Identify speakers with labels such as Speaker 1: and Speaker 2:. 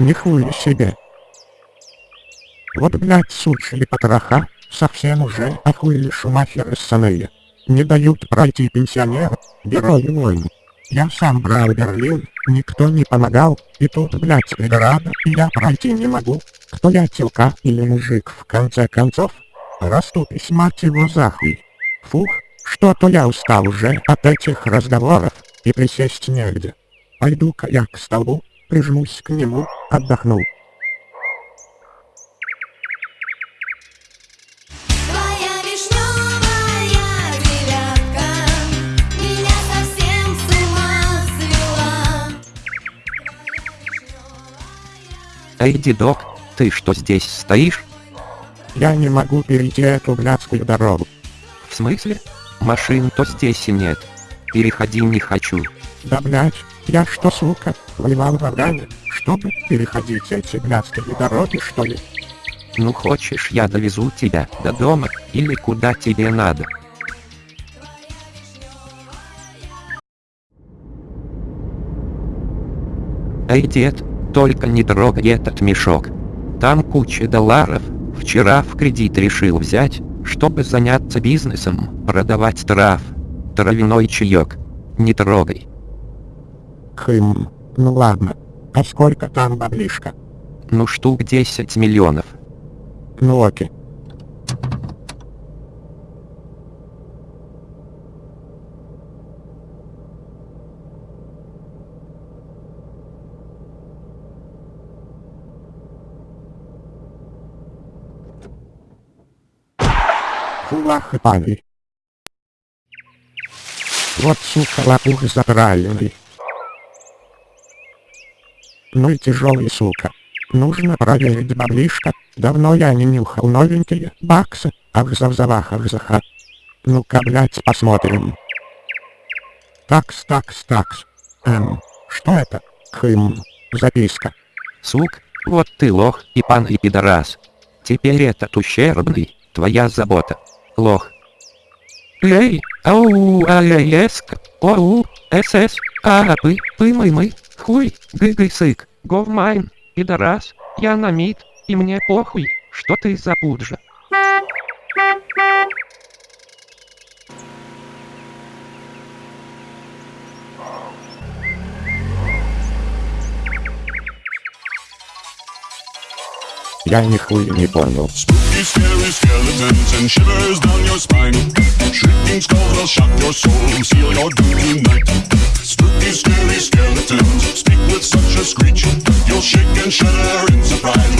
Speaker 1: Нихуя себе. Вот, блядь, сучили потроха, совсем уже охуели шумахеры ссаные. Не дают пройти пенсионеру, герои войны. Я сам брал Берлин, никто не помогал, и тут, блядь, преграда, и я пройти не могу. Кто я, телка или мужик, в конце концов? Раступись, мать его, захуй. Фух, что-то я устал уже от этих разговоров, и присесть негде. Пойду-ка я к столбу, прижмусь к нему, отдохну.
Speaker 2: Эй, дедок, ты что здесь стоишь?
Speaker 1: Я не могу перейти эту блядскую дорогу.
Speaker 2: В смысле? Машин то здесь и нет. Переходи не хочу.
Speaker 1: Да блядь, я что, сука, воевал в Афгане, чтобы переходить эти блядские дороги, что ли?
Speaker 2: Ну хочешь я довезу тебя до дома, или куда тебе надо? Эй, дед, только не трогай этот мешок. Там куча долларов. Вчера в кредит решил взять, чтобы заняться бизнесом, продавать трав. Травяной чаек. Не трогай.
Speaker 1: Хм, ну ладно. А сколько там баблишка?
Speaker 2: Ну штук 10 миллионов.
Speaker 1: Ну окей. Фулах и пани. Вот сука лопух заправленный. Ну и тяжелый сука. Нужно проверить баблишко. Давно я не нюхал новенькие баксы. Ахзавзавах ахзаха. Ну-ка, блядь, посмотрим. Такс, такс, такс. Эм, что это? Хм, записка.
Speaker 2: Сук, вот ты лох и пан и пидорас. Теперь этот ущербный, твоя забота. Лох. Эй, ау, аэск, оу, СС, а, пы, пы, мы, мы, хуй, гы, сык, говмайн, пидорас, я на мид, и мне похуй, что ты за пуджа.
Speaker 1: Я нихуя не понял.
Speaker 3: Spooky, scary skeletons and shivers down your spine. Shrieking skulls will shock your soul and seal your doom tonight. these scary skeletons speak with such a screech, you'll shake and shudder in surprise.